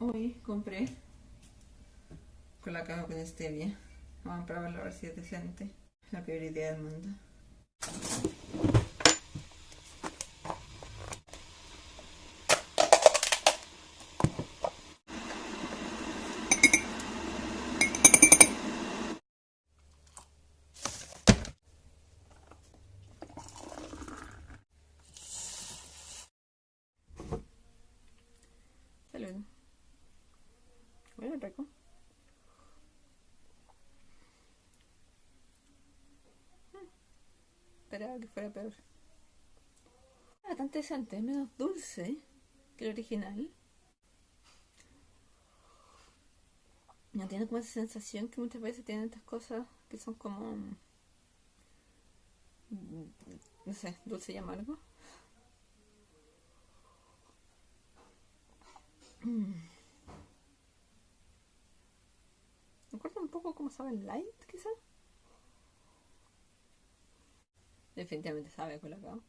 Hoy compré colacao con stevia. Vamos a probarlo a ver si es decente. La peor idea del mundo. Bueno, rico. Mm. Esperaba que fuera peor. Bastante decente, menos dulce que el original. No tiene como esa sensación que muchas veces tienen estas cosas que son como. mm, No sé, dulce y amargo. Mm. Me acuerda un poco como sabe el light, quizás. Definitivamente sabe a colacao.